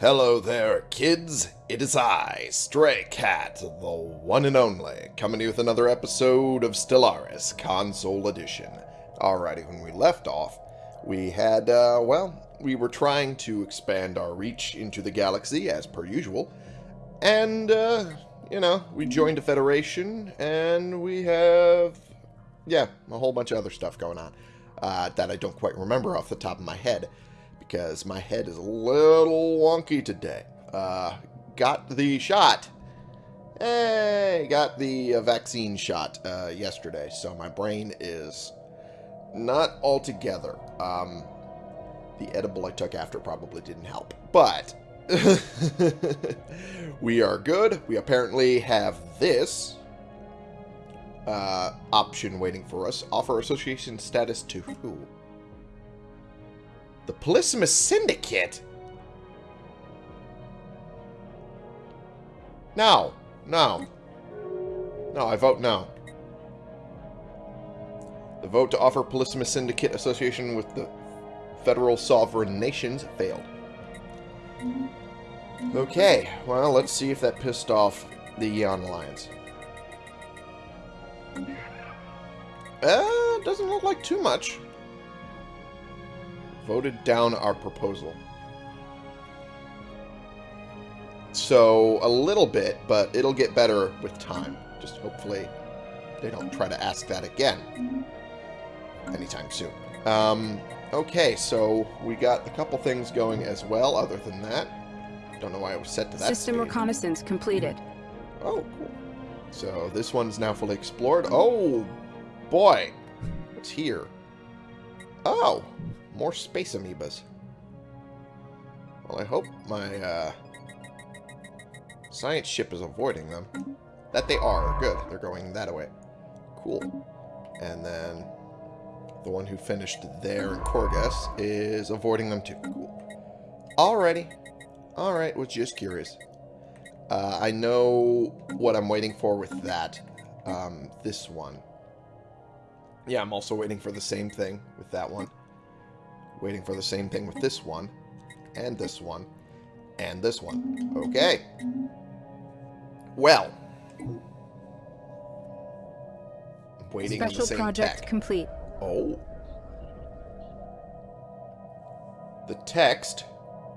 Hello there, kids. It is I, Stray Cat, the one and only, coming to you with another episode of Stellaris Console Edition. Alrighty, when we left off, we had, uh, well, we were trying to expand our reach into the galaxy, as per usual, and, uh, you know, we joined a federation, and we have, yeah, a whole bunch of other stuff going on, uh, that I don't quite remember off the top of my head because my head is a little wonky today. Uh, got the shot. Hey, got the uh, vaccine shot uh, yesterday, so my brain is not altogether. Um, the edible I took after probably didn't help, but we are good. We apparently have this uh, option waiting for us. Offer association status to who? The Polysimus Syndicate? No. No. No, I vote no. The vote to offer Polysimus Syndicate association with the federal sovereign nations failed. Okay, well, let's see if that pissed off the Eon Alliance. Uh, doesn't look like too much voted down our proposal. So, a little bit, but it'll get better with time. Just hopefully they don't try to ask that again anytime soon. Um, okay, so we got a couple things going as well, other than that. Don't know why I was set to that System reconnaissance completed. Oh, cool. So this one's now fully explored. Oh, boy. What's here? Oh, more space amoebas. Well, I hope my uh, science ship is avoiding them. That they are. Good. They're going that way. Cool. And then the one who finished there in Korgus is avoiding them too. Cool. Alrighty. Alright, was just curious. Uh, I know what I'm waiting for with that. Um, this one. Yeah, I'm also waiting for the same thing with that one. Waiting for the same thing with this one. And this one. And this one. Okay. Well. Waiting on Special the same project tech. complete. Oh. The text,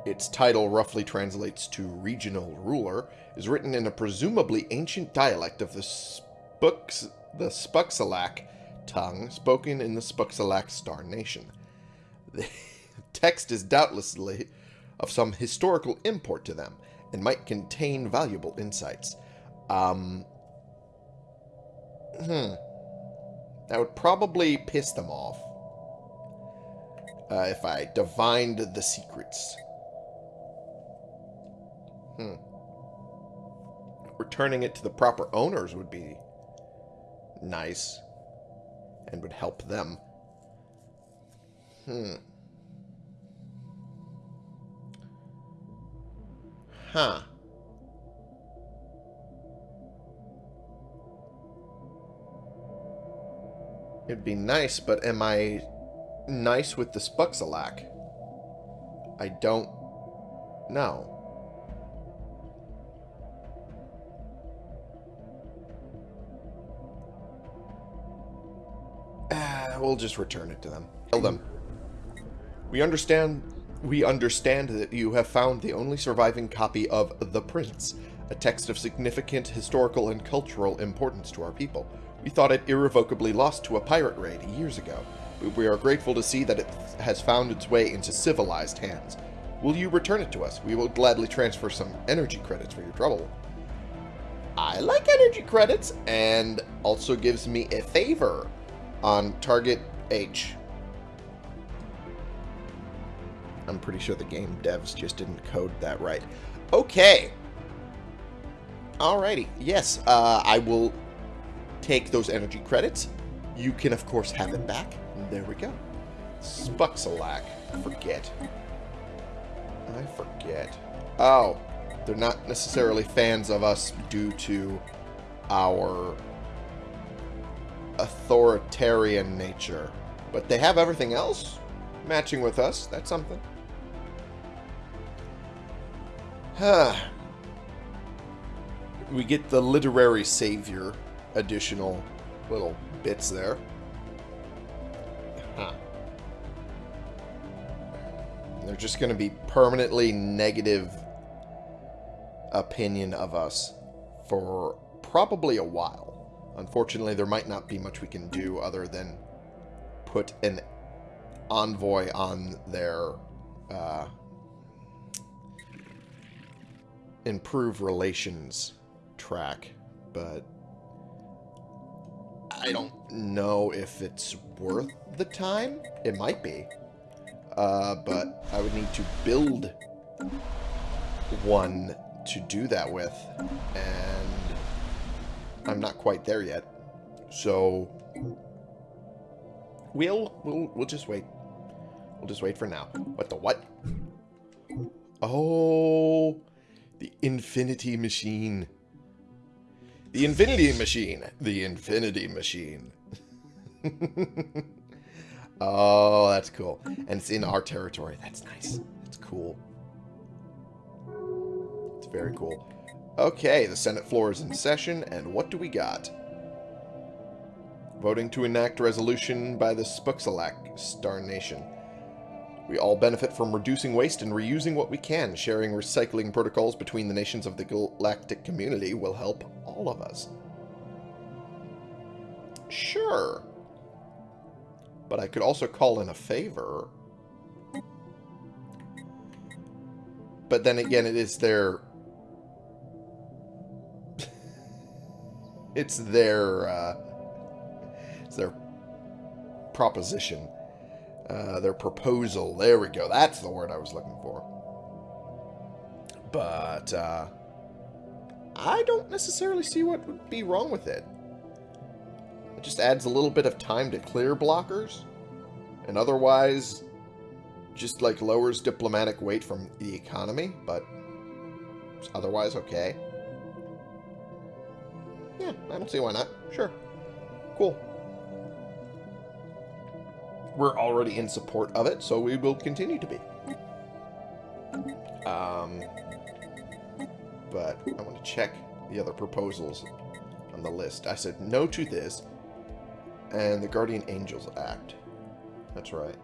its title roughly translates to regional ruler, is written in a presumably ancient dialect of the Spux, the Spuxalak tongue spoken in the Spuxalak Star Nation. The text is doubtlessly of some historical import to them and might contain valuable insights. Um, hmm. That would probably piss them off uh, if I divined the secrets. Hmm. Returning it to the proper owners would be nice and would help them. Hmm. Huh. It'd be nice, but am I nice with the Spuxalak? I don't know. Ah, we'll just return it to them. Tell them. We understand we understand that you have found the only surviving copy of The Prince, a text of significant historical and cultural importance to our people. We thought it irrevocably lost to a pirate raid years ago, but we are grateful to see that it has found its way into civilized hands. Will you return it to us? We will gladly transfer some energy credits for your trouble. I like energy credits, and also gives me a favor on target H. I'm pretty sure the game devs just didn't code that right. Okay. Alrighty. Yes, uh, I will take those energy credits. You can, of course, have them back. There we go. Spuxalak. Forget. I forget. Oh. They're not necessarily fans of us due to our authoritarian nature. But they have everything else matching with us. That's something. we get the literary savior additional little bits there. Huh. They're just going to be permanently negative opinion of us for probably a while. Unfortunately, there might not be much we can do other than put an envoy on their uh, improve relations track, but I don't know if it's worth the time. It might be. Uh, but I would need to build one to do that with, and I'm not quite there yet. So we'll we'll we'll just wait. We'll just wait for now. What the what? Oh, the Infinity Machine. The Infinity Machine. The Infinity Machine. oh, that's cool. And it's in our territory. That's nice. That's cool. It's very cool. Okay, the Senate floor is in session, and what do we got? Voting to enact resolution by the Spuxalak Star Nation. We all benefit from reducing waste and reusing what we can. Sharing recycling protocols between the nations of the galactic community will help all of us. Sure. But I could also call in a favor. But then again, it is their... it's their, uh... It's their proposition. Uh, their proposal. There we go. That's the word I was looking for. But, uh... I don't necessarily see what would be wrong with it. It just adds a little bit of time to clear blockers. And otherwise, just like lowers diplomatic weight from the economy, but otherwise okay. Yeah, I don't see why not. Sure. Cool. We're already in support of it, so we will continue to be. Um, but I want to check the other proposals on the list. I said no to this and the Guardian Angels Act. That's right.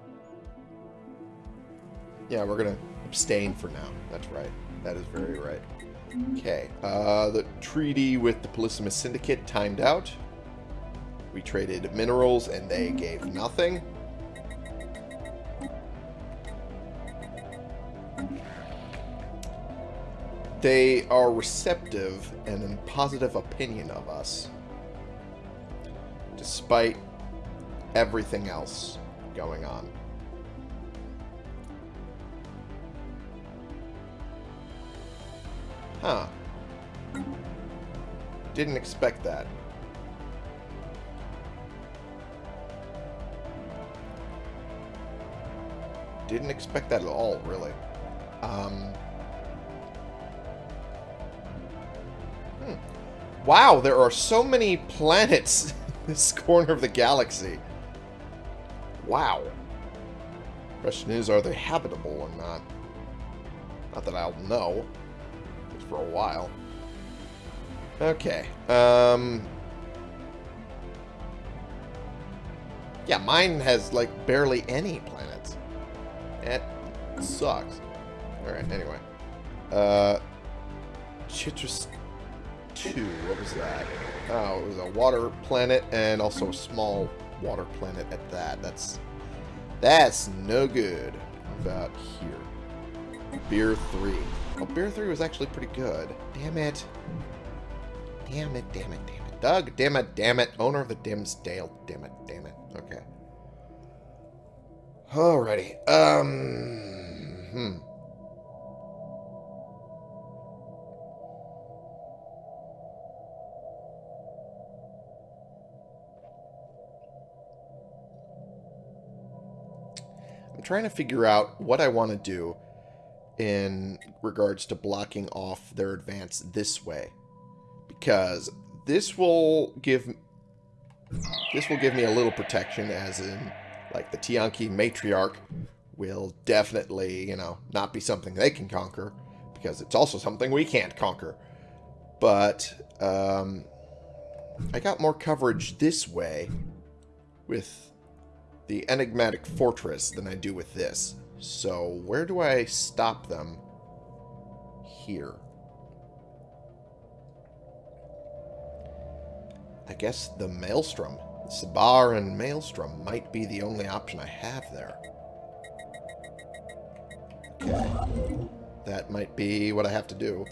Yeah, we're going to abstain for now. That's right. That is very right. Okay. Uh, the treaty with the Polysimus Syndicate timed out. We traded minerals and they gave nothing. They are receptive and in positive opinion of us. Despite everything else going on. Huh. Didn't expect that. Didn't expect that at all, really. Um... Wow, there are so many planets in this corner of the galaxy. Wow. Question is, are they habitable or not? Not that I'll know. Just for a while. Okay. Um... Yeah, mine has, like, barely any planets. It sucks. Alright, anyway. Uh... 2. What was that? Oh, it was a water planet and also a small water planet at that. That's that's no good. About here. Beer 3. Oh, Beer 3 was actually pretty good. Damn it. Damn it, damn it, damn it. Doug, damn it, damn it. Owner of the Dimsdale. Damn it, damn it. Okay. Alrighty. Um, hmm. Trying to figure out what I want to do in regards to blocking off their advance this way. Because this will give this will give me a little protection as in like the Tiyanki matriarch will definitely, you know, not be something they can conquer. because it's also something we can't conquer. But, um, I got more coverage this way with the enigmatic fortress than I do with this. So, where do I stop them? Here. I guess the Maelstrom. Sabar and Maelstrom might be the only option I have there. Okay. That might be what I have to do.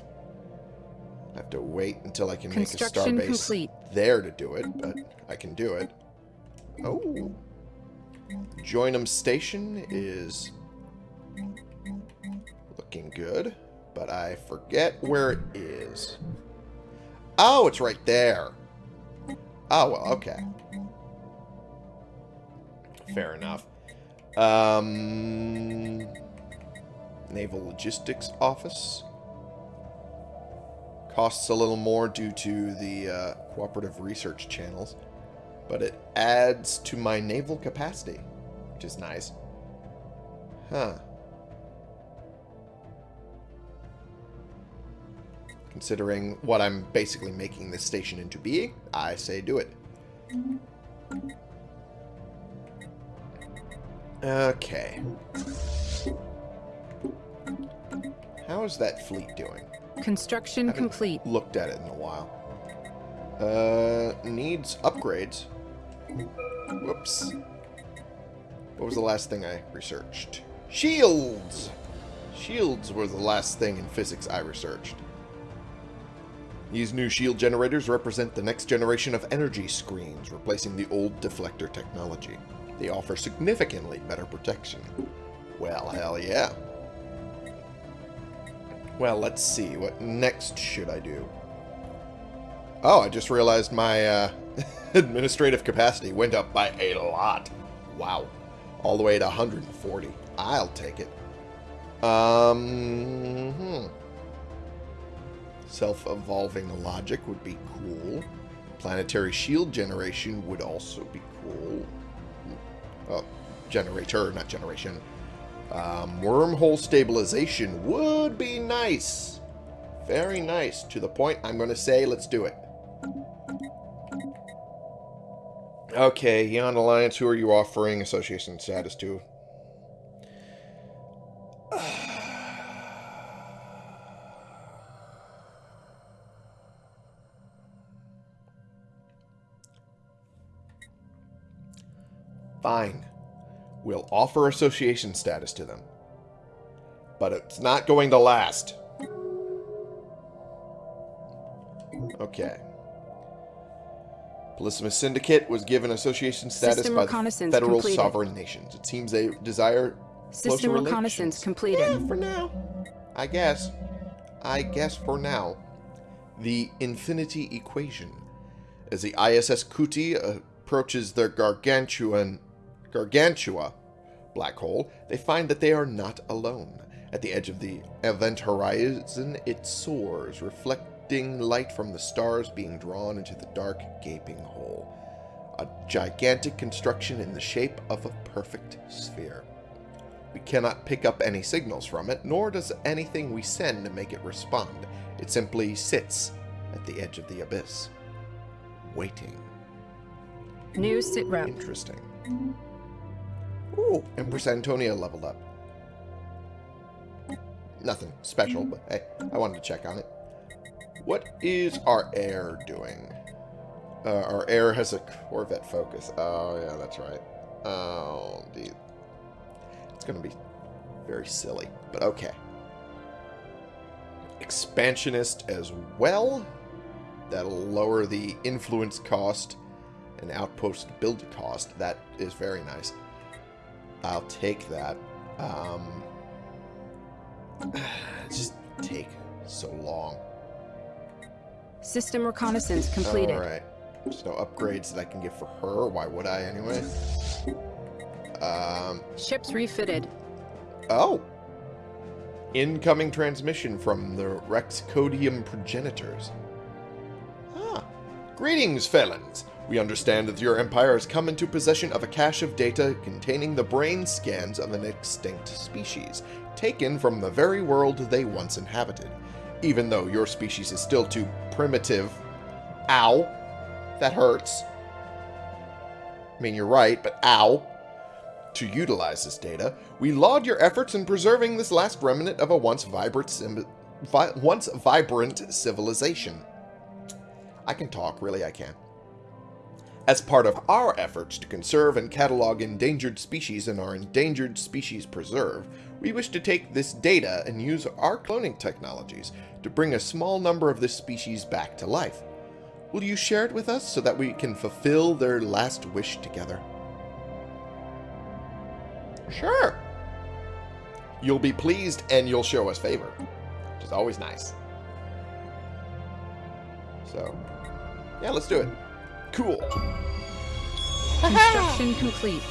I have to wait until I can make a starbase complete. there to do it, but I can do it. Oh. Joinham Station is looking good, but I forget where it is. Oh, it's right there. Oh, well, okay. Fair enough. Um, Naval Logistics Office. Costs a little more due to the uh, cooperative research channels, but it adds to my naval capacity, which is nice. Huh. Considering what I'm basically making this station into being, I say do it. Okay. How is that fleet doing? Construction complete. Looked at it in a while. Uh, needs upgrades. Whoops. What was the last thing I researched? Shields! Shields were the last thing in physics I researched. These new shield generators represent the next generation of energy screens, replacing the old deflector technology. They offer significantly better protection. Well, hell yeah. Well, let's see. What next should I do? Oh, I just realized my uh, administrative capacity went up by a lot. Wow. All the way to 140. I'll take it. Um, hmm. Self-evolving logic would be cool. Planetary shield generation would also be cool. Oh, generator, not generation. Um, wormhole stabilization would be nice. Very nice. To the point, I'm going to say let's do it. Okay, Yon Alliance, who are you offering association status to? Fine we'll offer association status to them. But it's not going to last. Okay. Polysimus Syndicate was given association status System by the federal completed. sovereign nations. It seems they desire System reconnaissance completed. Yeah, for now. I guess. I guess for now. The Infinity Equation. As the ISS Kuti approaches their gargantuan Gargantua black hole, they find that they are not alone. At the edge of the event horizon, it soars, reflecting light from the stars being drawn into the dark, gaping hole. A gigantic construction in the shape of a perfect sphere. We cannot pick up any signals from it, nor does anything we send make it respond. It simply sits at the edge of the abyss, waiting. New sit rep. Interesting. Ooh, Empress Antonia leveled up. Nothing special, but hey, I wanted to check on it. What is our heir doing? Uh, our heir has a Corvette focus. Oh, yeah, that's right. Oh. It's going to be very silly, but okay. Expansionist as well. That'll lower the influence cost and outpost build cost. That is very nice. I'll take that. Um, just take so long. System reconnaissance completed. Alright. There's no upgrades that I can get for her. Why would I anyway? Um, Ships refitted. Oh. Incoming transmission from the Rex Codium progenitors. Ah. Greetings, felons. We understand that your empire has come into possession of a cache of data containing the brain scans of an extinct species, taken from the very world they once inhabited. Even though your species is still too primitive. Ow. That hurts. I mean, you're right, but ow. To utilize this data, we laud your efforts in preserving this last remnant of a once vibrant, vi once vibrant civilization. I can talk, really I can. As part of our efforts to conserve and catalog endangered species in our Endangered Species Preserve, we wish to take this data and use our cloning technologies to bring a small number of this species back to life. Will you share it with us so that we can fulfill their last wish together? Sure. You'll be pleased and you'll show us favor, which is always nice. So, yeah, let's do it. Cool. Construction complete.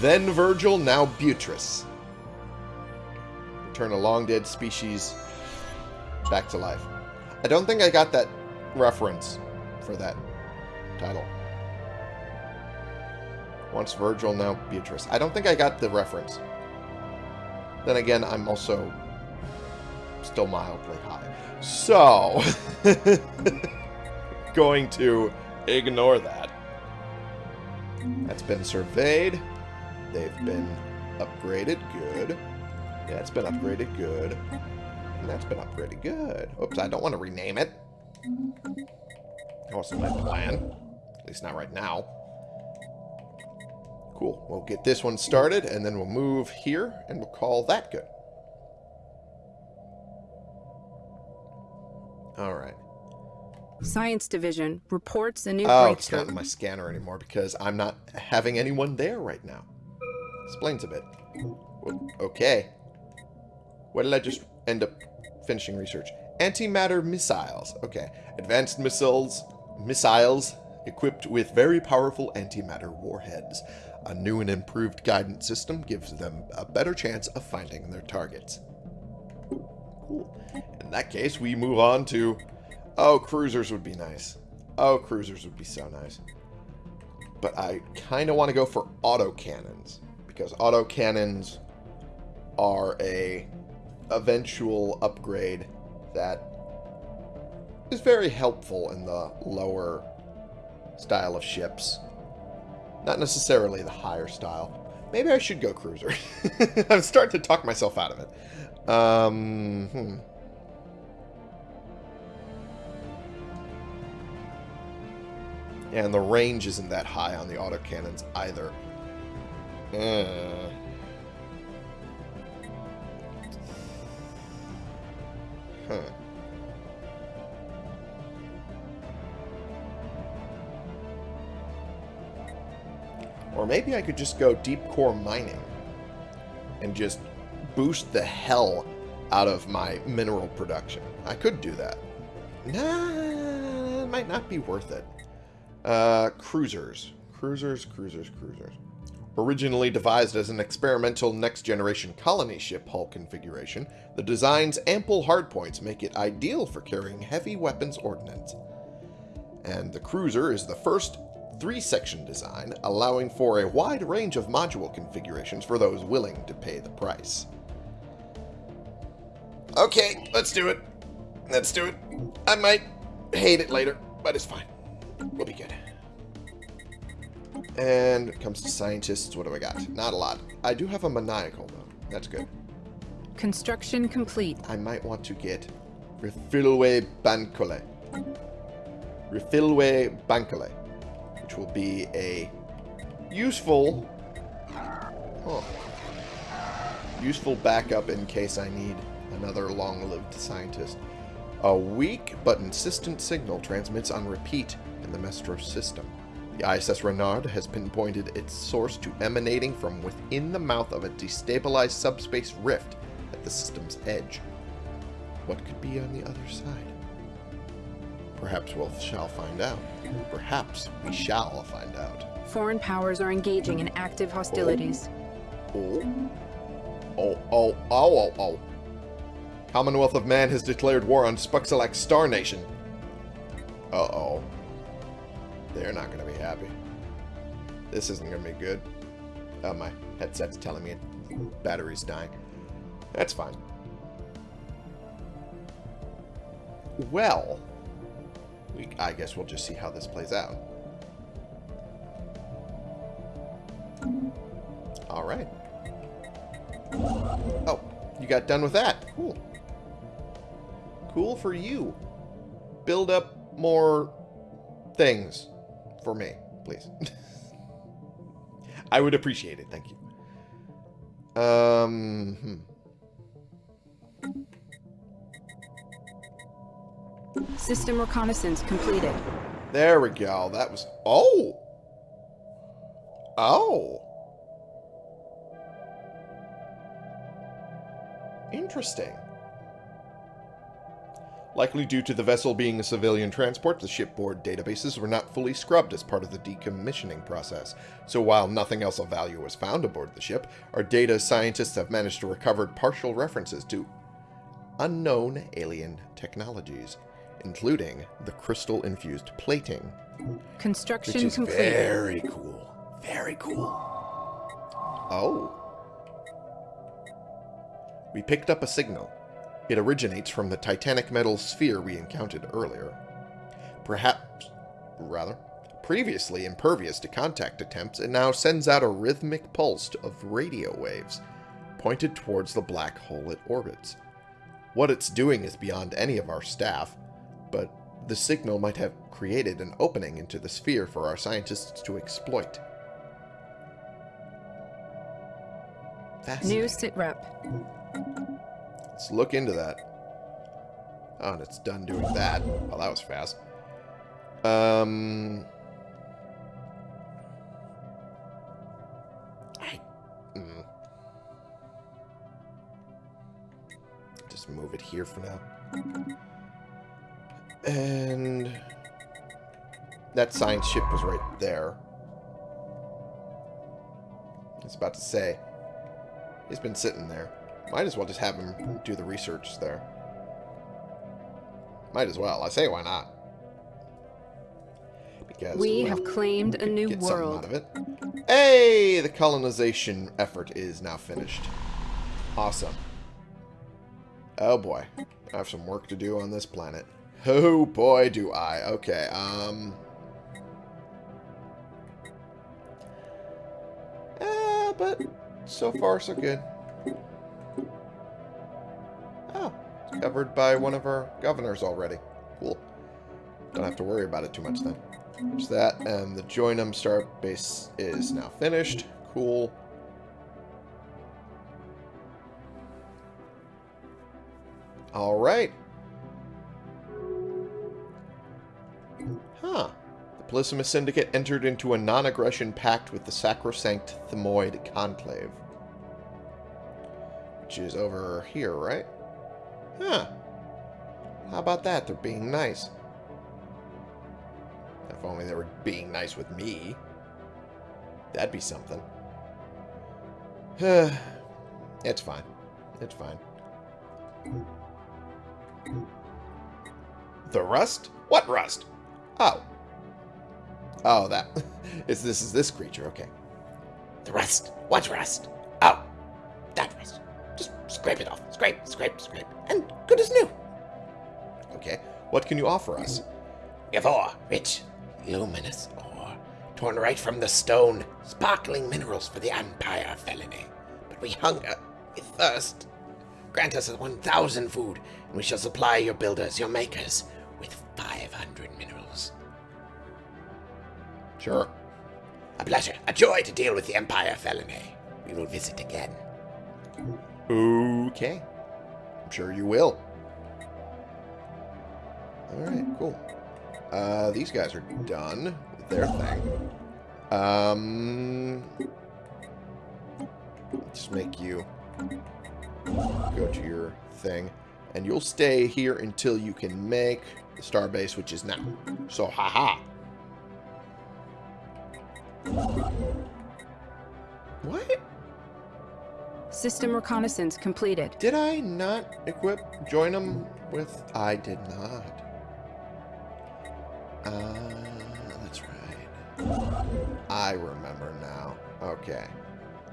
Then Virgil, now Beatrice. Return a long-dead species back to life. I don't think I got that reference for that title. Once Virgil, now Beatrice. I don't think I got the reference. Then again, I'm also still mildly high. So, going to Ignore that. That's been surveyed. They've been upgraded. Good. Yeah, it's been upgraded. Good. And that's been upgraded. Good. Oops, I don't want to rename it. That wasn't my plan. At least not right now. Cool. We'll get this one started, and then we'll move here, and we'll call that good. Alright. Science Division reports a new oh, breakthrough. it's not in my scanner anymore because I'm not having anyone there right now. Explains a bit. Okay. What did I just end up finishing research? Antimatter missiles. Okay. Advanced missiles, missiles equipped with very powerful antimatter warheads. A new and improved guidance system gives them a better chance of finding their targets. Cool. In that case, we move on to Oh, cruisers would be nice. Oh, cruisers would be so nice. But I kind of want to go for autocannons. Because autocannons are a eventual upgrade that is very helpful in the lower style of ships. Not necessarily the higher style. Maybe I should go cruiser. I'm starting to talk myself out of it. Um, hmm. And the range isn't that high on the autocannons either. Uh. Huh. Or maybe I could just go deep core mining and just boost the hell out of my mineral production. I could do that. Nah, it might not be worth it. Uh, cruisers. Cruisers, cruisers, cruisers. Originally devised as an experimental next-generation colony ship hull configuration, the design's ample hardpoints make it ideal for carrying heavy weapons ordnance. And the cruiser is the first three-section design, allowing for a wide range of module configurations for those willing to pay the price. Okay, let's do it. Let's do it. I might hate it later, but it's fine. We'll be good. And it comes to scientists, what do I got? Not a lot. I do have a maniacal, though. That's good. Construction complete. I might want to get Refilwe Bancole. Refilwe Bancole. Which will be a useful... Oh, useful backup in case I need another long-lived scientist. A weak but insistent signal transmits on repeat in the Mestros system. The ISS Renard has pinpointed its source to emanating from within the mouth of a destabilized subspace rift at the system's edge. What could be on the other side? Perhaps we shall find out. Perhaps we shall find out. Foreign powers are engaging in active hostilities. Oh. Oh, oh, oh, oh, oh. oh. Commonwealth of Man has declared war on Spuxalak Star Nation. Uh-oh. They're not going to be happy. This isn't going to be good. Oh, my headset's telling me battery's dying. That's fine. Well, we, I guess we'll just see how this plays out. All right. Oh, you got done with that. Cool. Cool for you. Build up more things for me, please. I would appreciate it. Thank you. Um, hmm. System reconnaissance completed. There we go. That was... Oh! Oh! Interesting. Likely due to the vessel being a civilian transport, the shipboard databases were not fully scrubbed as part of the decommissioning process. So while nothing else of value was found aboard the ship, our data scientists have managed to recover partial references to unknown alien technologies, including the crystal-infused plating, Construction which complete. very cool. Very cool. Oh. We picked up a signal. It originates from the titanic metal sphere we encountered earlier. Perhaps, rather, previously impervious to contact attempts, it now sends out a rhythmic pulse of radio waves, pointed towards the black hole it orbits. What it's doing is beyond any of our staff, but the signal might have created an opening into the sphere for our scientists to exploit. New sitrep. Let's look into that. Oh, and it's done doing that. Well, that was fast. Um... I... Mm. Just move it here for now. And... That science ship was right there. I was about to say. He's been sitting there. Might as well just have him do the research there. Might as well. I say why not? Because We have claimed a new get something out world. of it. Hey, the colonization effort is now finished. Awesome. Oh boy, I have some work to do on this planet. Oh boy, do I. Okay, um... Eh, but so far so good. Covered by one of our governors already. Cool. Don't have to worry about it too much then. There's that, and the Joinham Star Base is now finished. Cool. Alright. Huh. The Polysimus Syndicate entered into a non-aggression pact with the Sacrosanct Themoid Conclave. Which is over here, right? Huh. How about that? They're being nice. If only they were being nice with me. That'd be something. it's fine. It's fine. The rust? What rust? Oh. Oh, that. Is this is this creature, okay. The rust. What rust? Oh. That rust. Just scrape it off. Scrape, scrape, scrape. And good as new. Okay. What can you offer us? Give ore, rich, luminous ore, torn right from the stone, sparkling minerals for the Empire felony. But we hunger, we thirst. Grant us 1,000 food, and we shall supply your builders, your makers, with 500 minerals. Sure. A pleasure, a joy to deal with the Empire felony. We will visit again. Okay. I'm sure you will. Alright, cool. Uh, these guys are done with their thing. Um, let's make you go to your thing. And you'll stay here until you can make the starbase, which is now. So, haha. What? System reconnaissance completed. Did I not equip Joinham with... I did not. Uh, that's right. I remember now. Okay.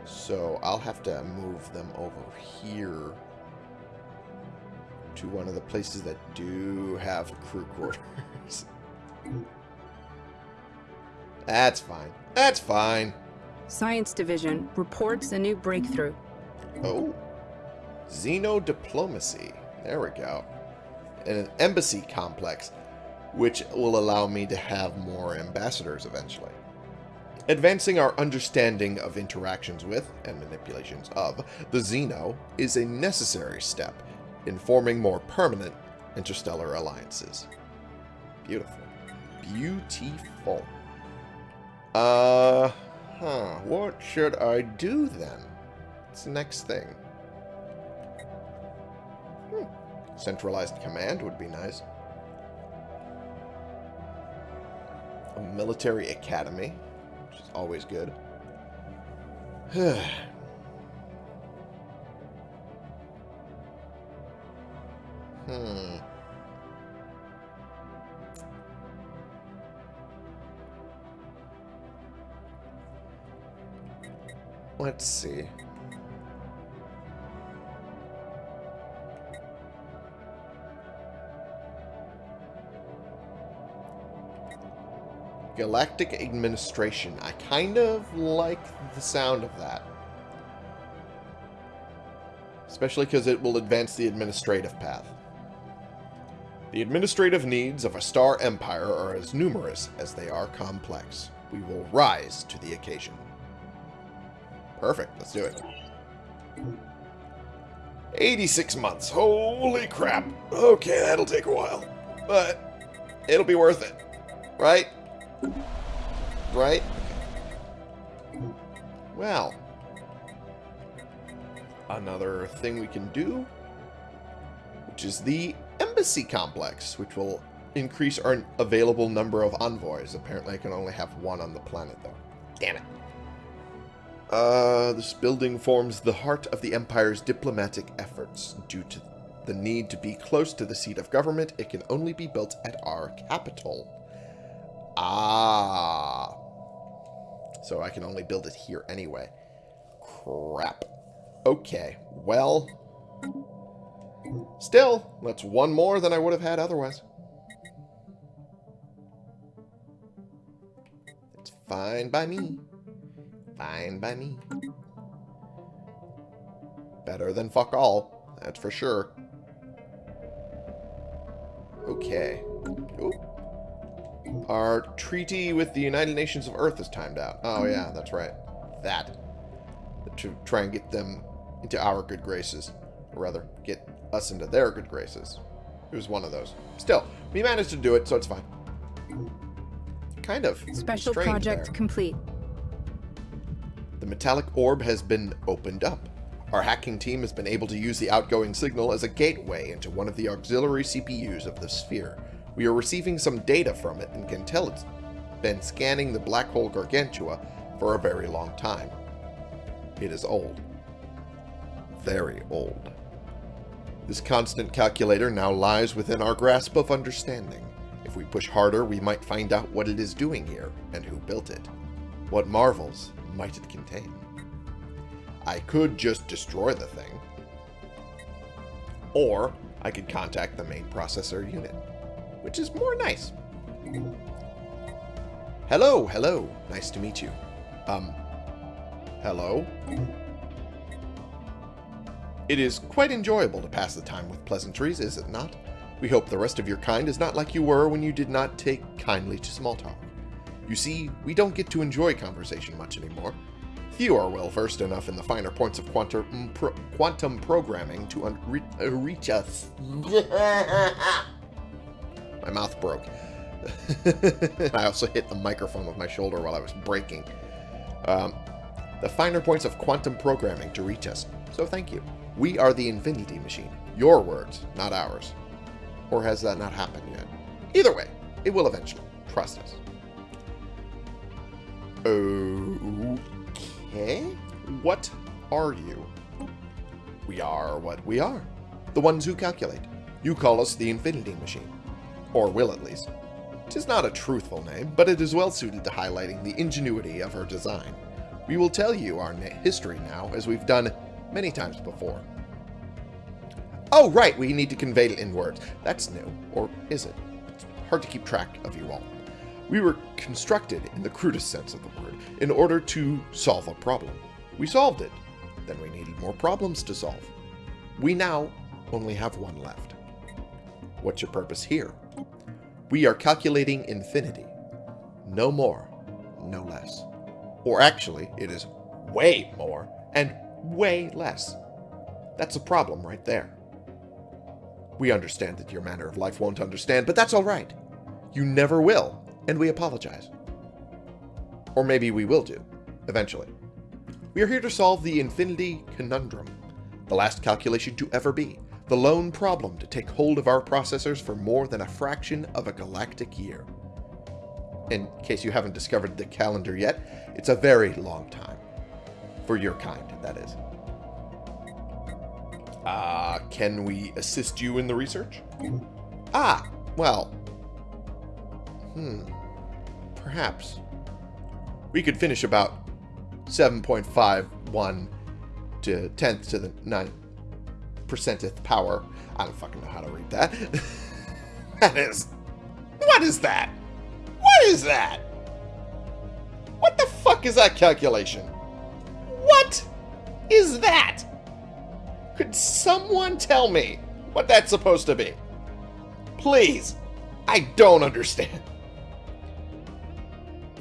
So I'll have to move them over here to one of the places that do have crew quarters. That's fine. That's fine. Science Division reports a new breakthrough. Oh. Xenodiplomacy. There we go. And an embassy complex, which will allow me to have more ambassadors eventually. Advancing our understanding of interactions with, and manipulations of, the Xeno is a necessary step in forming more permanent interstellar alliances. Beautiful. Beautiful. Uh, huh. What should I do then? What's the next thing? Hmm. Centralized command would be nice. A military academy, which is always good. hmm. Let's see. Galactic Administration. I kind of like the sound of that. Especially because it will advance the administrative path. The administrative needs of a star empire are as numerous as they are complex. We will rise to the occasion. Perfect. Let's do it. 86 months. Holy crap. Okay, that'll take a while. But it'll be worth it. Right? Right? Well. Another thing we can do, which is the embassy complex, which will increase our available number of envoys. Apparently I can only have one on the planet, though. Damn it. Uh, this building forms the heart of the Empire's diplomatic efforts. Due to the need to be close to the seat of government, it can only be built at our capital. Ah. So I can only build it here anyway. Crap. Okay, well... Still, that's one more than I would have had otherwise. It's fine by me. Fine by me. Better than fuck all, that's for sure. Okay. Ooh. Our treaty with the United Nations of Earth is timed out. Oh yeah, mm-hmm. that's right. That. To try and get them into our good graces. Or rather, get us into their good graces. It was one of those. Still, we managed to do it, so it's fine. Kind of. Special project there. complete. The metallic orb has been opened up. Our hacking team has been able to use the outgoing signal as a gateway into one of the auxiliary CPUs of the sphere. We are receiving some data from it and can tell it's been scanning the black hole Gargantua for a very long time. It is old. Very old. This constant calculator now lies within our grasp of understanding. If we push harder, we might find out what it is doing here and who built it. What marvels might it contain? I could just destroy the thing. Or I could contact the main processor unit, which is more nice. Hello, hello. Nice to meet you. Um, hello? It is quite enjoyable to pass the time with pleasantries, is it not? We hope the rest of your kind is not like you were when you did not take kindly to small talk. You see, we don't get to enjoy conversation much anymore. Few are well versed enough in the finer points of quantum, pro quantum programming to re uh, reach us. my mouth broke. I also hit the microphone with my shoulder while I was breaking. Um, the finer points of quantum programming to reach us. So thank you. We are the Infinity Machine. Your words, not ours. Or has that not happened yet? Either way, it will eventually. Trust us. Okay. What are you? We are what we are. The ones who calculate. You call us the Infinity Machine. Or will at least. It is not a truthful name, but it is well suited to highlighting the ingenuity of her design. We will tell you our history now, as we've done many times before. Oh, right, we need to convey it in words. That's new. Or is it? It's hard to keep track of you all. We were constructed, in the crudest sense of the word, in order to solve a problem. We solved it. Then we needed more problems to solve. We now only have one left. What's your purpose here? We are calculating infinity. No more, no less. Or actually, it is way more and way less. That's a problem right there. We understand that your manner of life won't understand, but that's all right. You never will, and we apologize. Or maybe we will do, eventually. We are here to solve the infinity conundrum, the last calculation to ever be, the lone problem to take hold of our processors for more than a fraction of a galactic year. In case you haven't discovered the calendar yet, it's a very long time. For your kind, that is. Uh, can we assist you in the research? Ah, well. Hmm. Perhaps. We could finish about 7.51 to 10th to the 9th percenteth power. I don't fucking know how to read that. that is... What is that? What is that? What the fuck is that calculation? What is that? Could someone tell me what that's supposed to be? Please. I don't understand.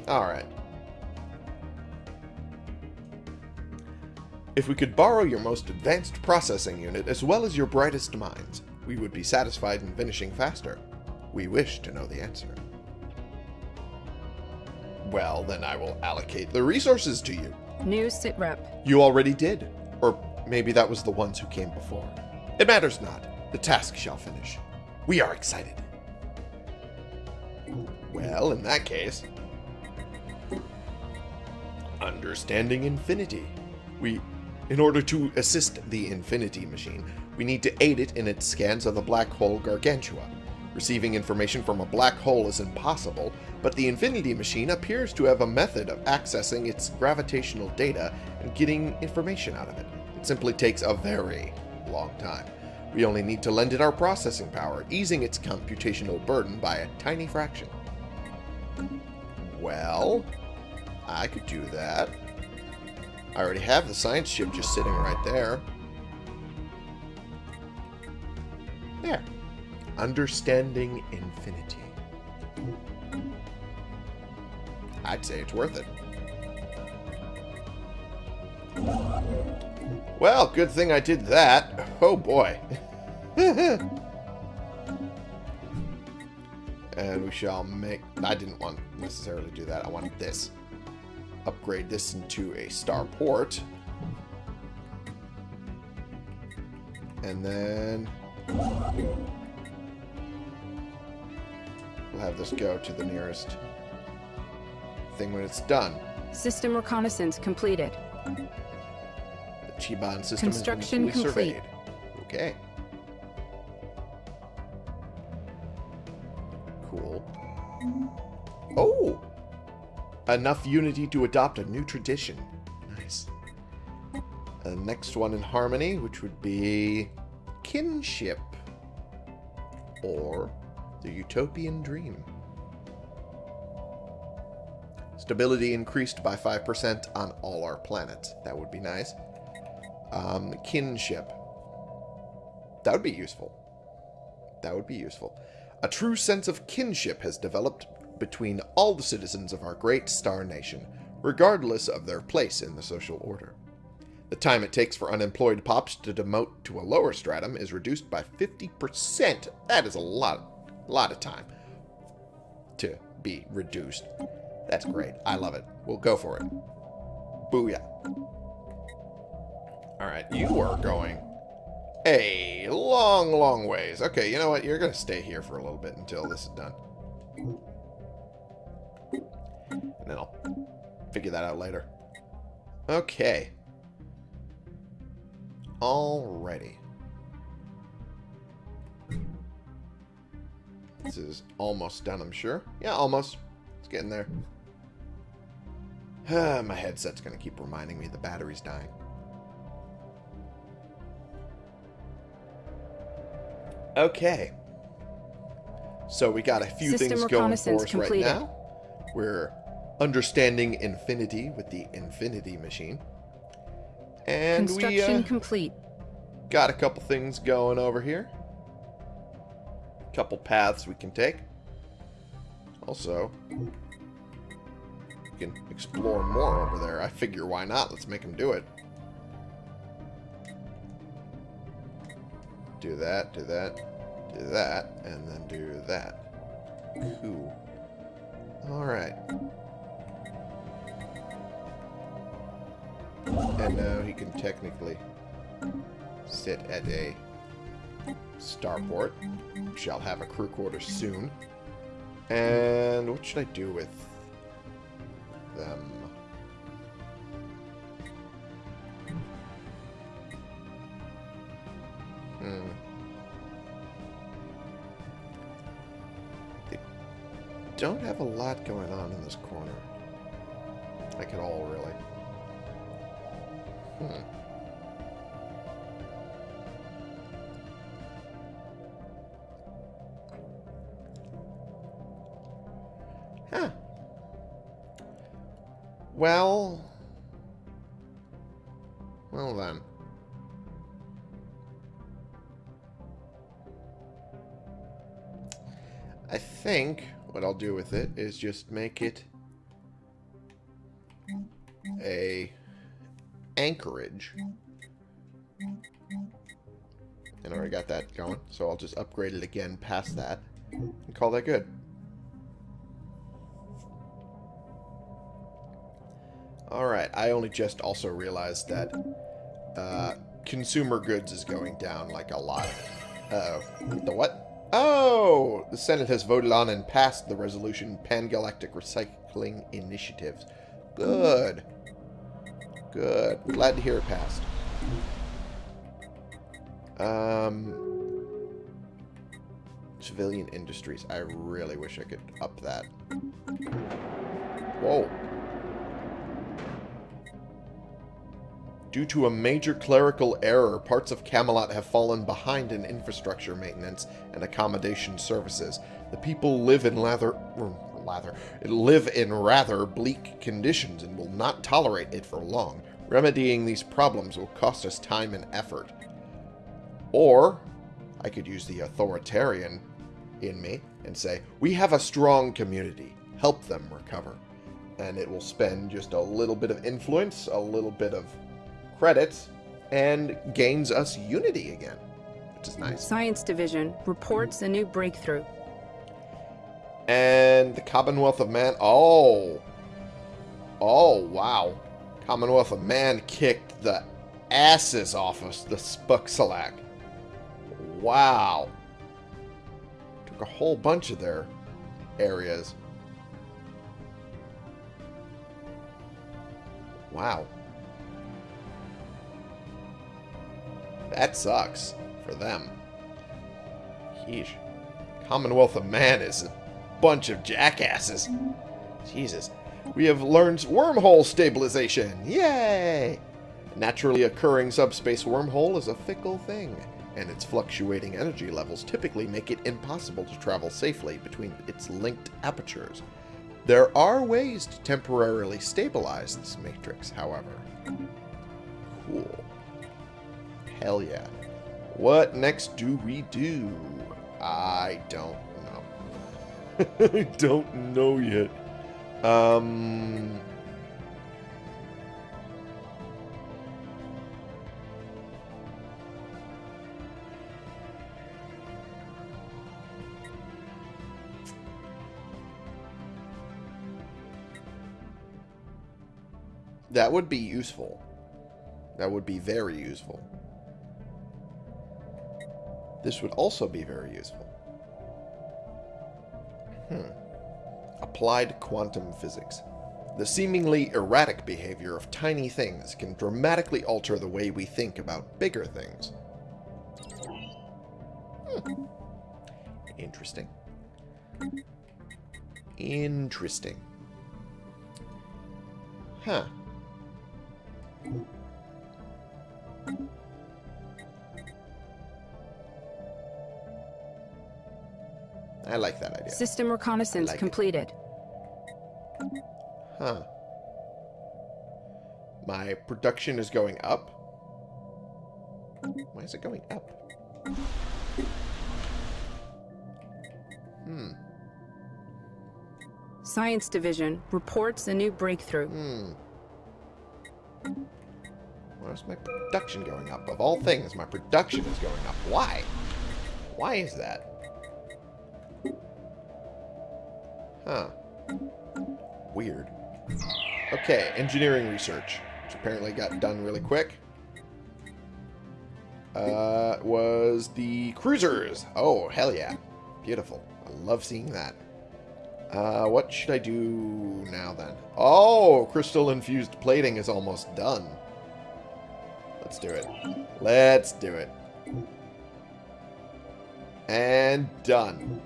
Alright. If we could borrow your most advanced processing unit as well as your brightest minds, we would be satisfied in finishing faster. We wish to know the answer. Well, then I will allocate the resources to you. New sitrep. You already did. Or maybe that was the ones who came before. It matters not. The task shall finish. We are excited. Well, in that case... Understanding infinity. We in order to assist the Infinity Machine, we need to aid it in its scans of the black hole Gargantua. Receiving information from a black hole is impossible, but the Infinity Machine appears to have a method of accessing its gravitational data and getting information out of it. It simply takes a very long time. We only need to lend it our processing power, easing its computational burden by a tiny fraction. Well, I could do that. I already have the science ship just sitting right there. There. Understanding infinity. I'd say it's worth it. Well, good thing I did that. Oh boy. and we shall make... I didn't want necessarily do that. I wanted this upgrade this into a starport. And then we'll have this go to the nearest thing when it's done. System reconnaissance completed. The Chiban system Construction has been fully complete. surveyed. Okay. Enough unity to adopt a new tradition. Nice. The next one in harmony, which would be kinship. Or the utopian dream. Stability increased by 5% on all our planets. That would be nice. Um, kinship. That would be useful. That would be useful. A true sense of kinship has developed between all the citizens of our great star nation, regardless of their place in the social order. The time it takes for unemployed pops to demote to a lower stratum is reduced by 50%. That is a lot, lot of time to be reduced. That's great. I love it. We'll go for it. Booyah. Alright, you are going a long, long ways. Okay, you know what? You're going to stay here for a little bit until this is done. And then I'll figure that out later. Okay. Alrighty. This is almost done, I'm sure. Yeah, almost. It's getting there. My headset's going to keep reminding me the battery's dying. Okay. So we got a few System things going for us right now. We're understanding infinity with the infinity machine. And we Construction uh, complete. got a couple things going over here. Couple paths we can take. Also, we can explore more over there. I figure why not? Let's make them do it. Do that, do that, do that, and then do that. Cool. Alright. And now he can technically sit at a starport. Shall have a crew quarter soon. And what should I do with them? Hmm. Don't have a lot going on in this corner. Like at all, really. Huh. Well... Well then. I think what I'll do with it is just make it anchorage. And I already got that going, so I'll just upgrade it again past that and call that good. Alright, I only just also realized that uh, consumer goods is going down like a lot. Uh-oh. The what? Oh! The Senate has voted on and passed the resolution Pan-Galactic Recycling Initiatives. Good. Good. Glad to hear it passed. Um... Civilian industries. I really wish I could up that. Whoa. Due to a major clerical error, parts of Camelot have fallen behind in infrastructure maintenance and accommodation services. The people live in lather, lather, live in rather bleak conditions and will not tolerate it for long. Remedying these problems will cost us time and effort. Or, I could use the authoritarian in me and say, we have a strong community. Help them recover. And it will spend just a little bit of influence, a little bit of credits, and gains us unity again, which is nice. Science Division reports a new breakthrough. And the Commonwealth of Man. Oh. Oh, wow. Commonwealth of Man kicked the asses off of the Spuxalak. Wow. Took a whole bunch of their areas. Wow. That sucks for them. Yeesh. Commonwealth of Man is bunch of jackasses. Jesus. We have learned wormhole stabilization. Yay! Naturally occurring subspace wormhole is a fickle thing, and its fluctuating energy levels typically make it impossible to travel safely between its linked apertures. There are ways to temporarily stabilize this matrix, however. Cool. Hell yeah. What next do we do? I don't. I don't know yet. Um... That would be useful. That would be very useful. This would also be very useful. Hmm. Applied quantum physics. The seemingly erratic behavior of tiny things can dramatically alter the way we think about bigger things. Hmm. Interesting. Interesting. Huh. I like that idea. System reconnaissance like it. completed. Huh. My production is going up? Why is it going up? Hmm. Science Division reports a new breakthrough. Hmm. Why is my production going up? Of all things, my production is going up. Why? Why is that? Huh. Weird. Okay, engineering research, which apparently got done really quick. Uh, was the cruisers. Oh, hell yeah. Beautiful. I love seeing that. Uh, what should I do now then? Oh, crystal-infused plating is almost done. Let's do it. Let's do it. And done.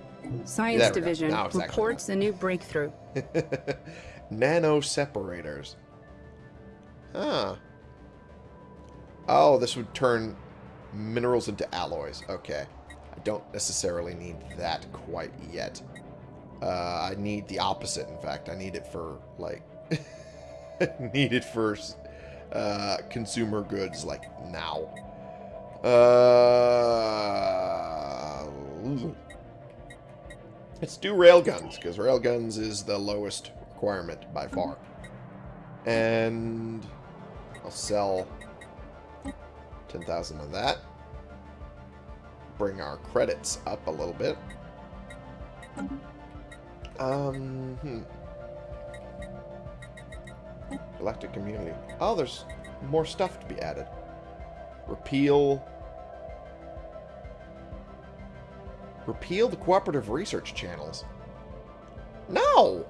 Science There. Division reports a new breakthrough. Nano separators. Huh. Oh, this would turn minerals into alloys. Okay. I don't necessarily need that quite yet. Uh, I need the opposite, in fact. I need it for, like... need it for uh, consumer goods, like, now. Uh... Let's do railguns, because railguns is the lowest requirement by far. And I'll sell 10,000 of that. Bring our credits up a little bit. Um, hmm. Elected community. Oh, there's more stuff to be added. Repeal Repeal the cooperative research channels. No!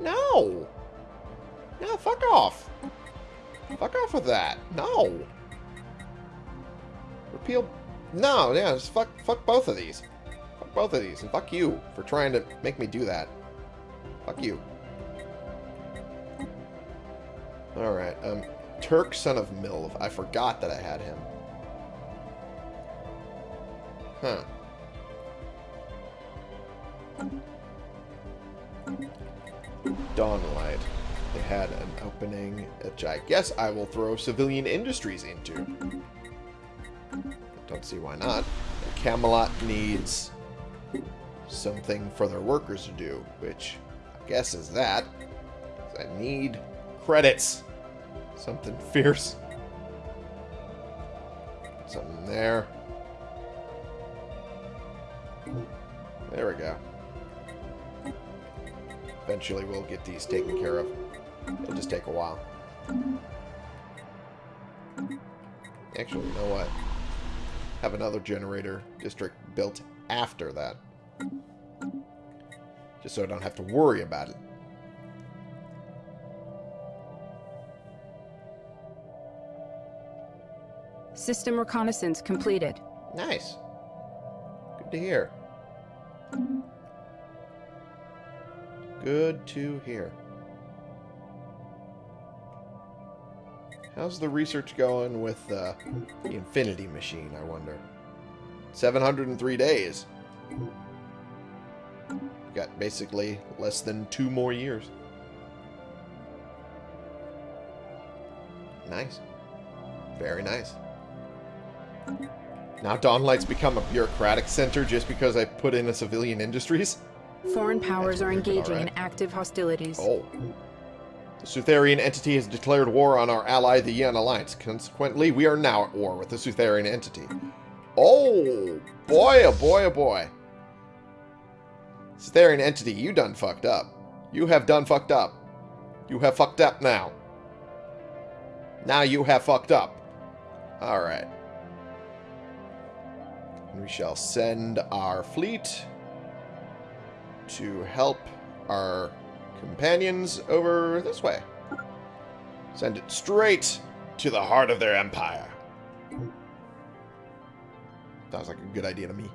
No! No, fuck off. Fuck off with that. No. Repeal... No, yeah, just fuck, fuck both of these. Fuck both of these. And fuck you for trying to make me do that. Fuck you. Alright, um, Turk, son of Milv. I forgot that I had him. Huh. Dawnlight. They had an opening, which I guess I will throw civilian industries into. Don't see why not. Camelot needs something for their workers to do, which I guess is that. I need credits. Something fierce. Something there. Eventually we'll get these taken care of. It'll just take a while. Actually, you know what? Have another generator district built after that. Just so I don't have to worry about it. System reconnaissance completed. Nice. Good to hear. Good to hear. How's the research going with uh, the Infinity Machine, I wonder? 703 days. Got basically less than two more years. Nice. Very nice. Now Dawnlight's become a bureaucratic center just because I put in a civilian industries? Foreign powers are engaging alright. in active hostilities. Oh. The Sutherian entity has declared war on our ally, the Yan Alliance. Consequently, we are now at war with the Sutherian entity. Oh, boy, oh boy, oh boy. Sutherian entity, you done fucked up. You have done fucked up. You have fucked up now. Now you have fucked up. Alright. We shall send our fleet to help our companions over this way. Send it straight to the heart of their empire. Sounds like a good idea to me.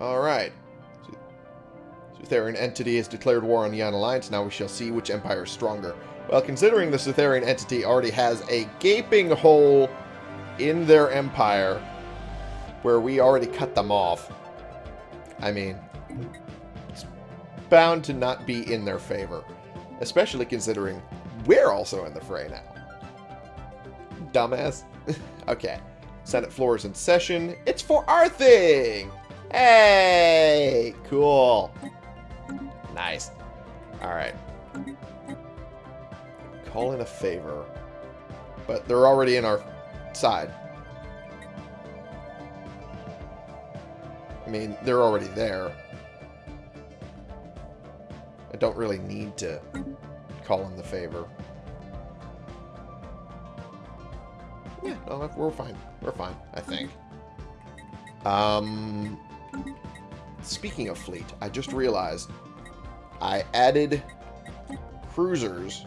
Alright. Sutherian entity has declared war on the Yan Alliance. Now we shall see which empire is stronger. Well, considering the Sutherian entity already has a gaping hole in their empire where we already cut them off, I mean, it's bound to not be in their favor. Especially considering we're also in the fray now. Dumbass. okay. Senate floor is in session. It's for our thing! Hey! Cool. Nice. Alright. Call in a favor. But they're already in our side. I mean, they're already there. I don't really need to call in the favor. Yeah, no, we're fine. We're fine, I think. Um, speaking of fleet, I just realized I added cruisers.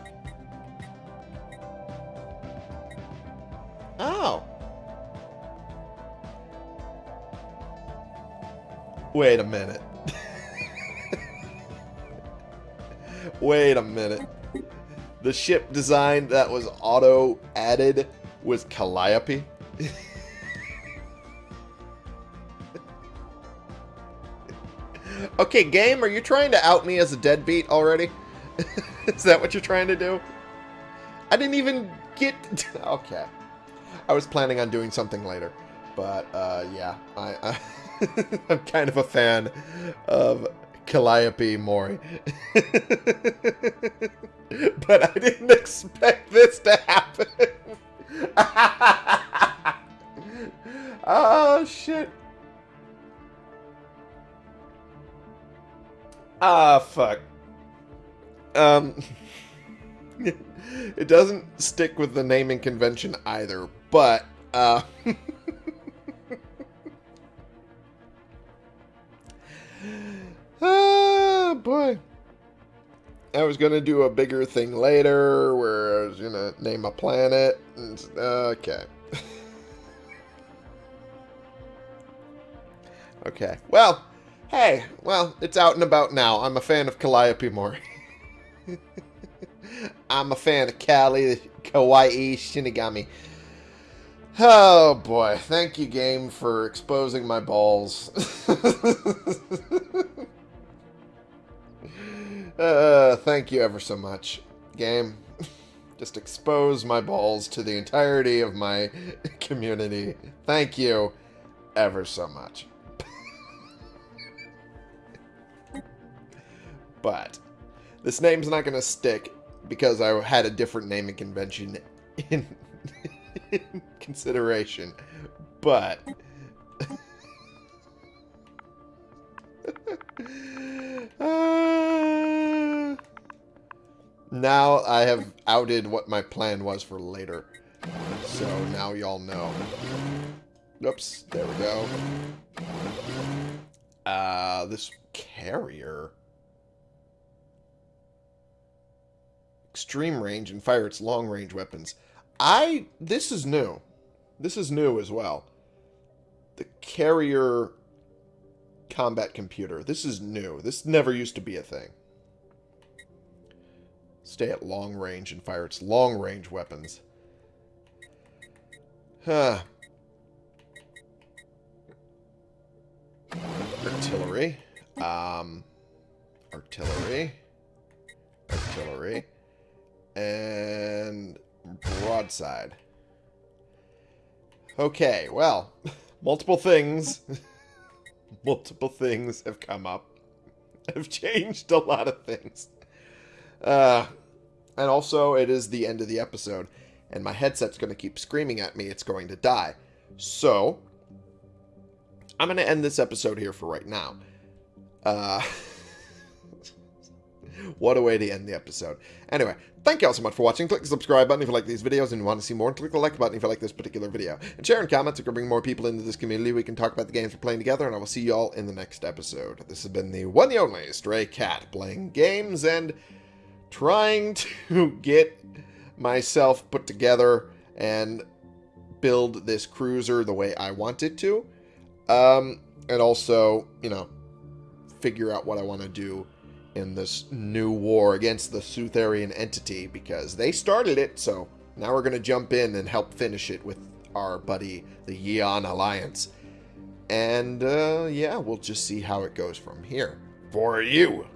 Wait a minute. Wait a minute. The ship design that was auto added was Calliope. okay, game, are you trying to out me as a deadbeat already? Is that what you're trying to do? I didn't even get... okay. I was planning on doing something later. But, uh, yeah. I, I I'm kind of a fan of Calliope Mori. but I didn't expect this to happen. oh, shit. Ah, fuck. Um, it doesn't stick with the naming convention either, but, uh... ah, boy. I was going to do a bigger thing later where I was going to name a planet. And, okay. okay. Well, hey, well, it's out and about now. I'm a fan of Calliope Mori. I'm a fan of Kali, Kawaii, Shinigami. Oh boy, thank you game for exposing my balls. Uh, thank you ever so much, game. Just expose my balls to the entirety of my community. Thank you ever so much. but this name's not going to stick because I had a different naming convention in, in consideration. But... uh, now I have outed what my plan was for later. So now y'all know. Oops, there we go. Uh, this carrier. Extreme range and fire its long range weapons. I, this is new. This is new as well. The carrier combat computer. This is new. This never used to be a thing. Stay at long range and fire its long range weapons. Huh. Artillery. Um, artillery. Artillery. And broadside. Okay, well, multiple things. multiple things have come up. Have changed a lot of things. Uh, and also, it is the end of the episode, and my headset's going to keep screaming at me it's going to die. So, I'm going to end this episode here for right now. Uh, what a way to end the episode. Anyway, thank you all so much for watching. Click the subscribe button if you like these videos and you want to see more. And click the like button if you like this particular video. And share and comment so we can bring more people into this community. We can talk about the games we're playing together. And I will see you all in the next episode. This has been the one and only Stray Cat playing games and trying to get myself put together and build this cruiser the way I want it to. Um, and also, you know, figure out what I want to do in this new war against the Sutherian entity because they started it, so now we're going to jump in and help finish it with our buddy, the Yeon Alliance. And, uh, yeah, we'll just see how it goes from here. For you,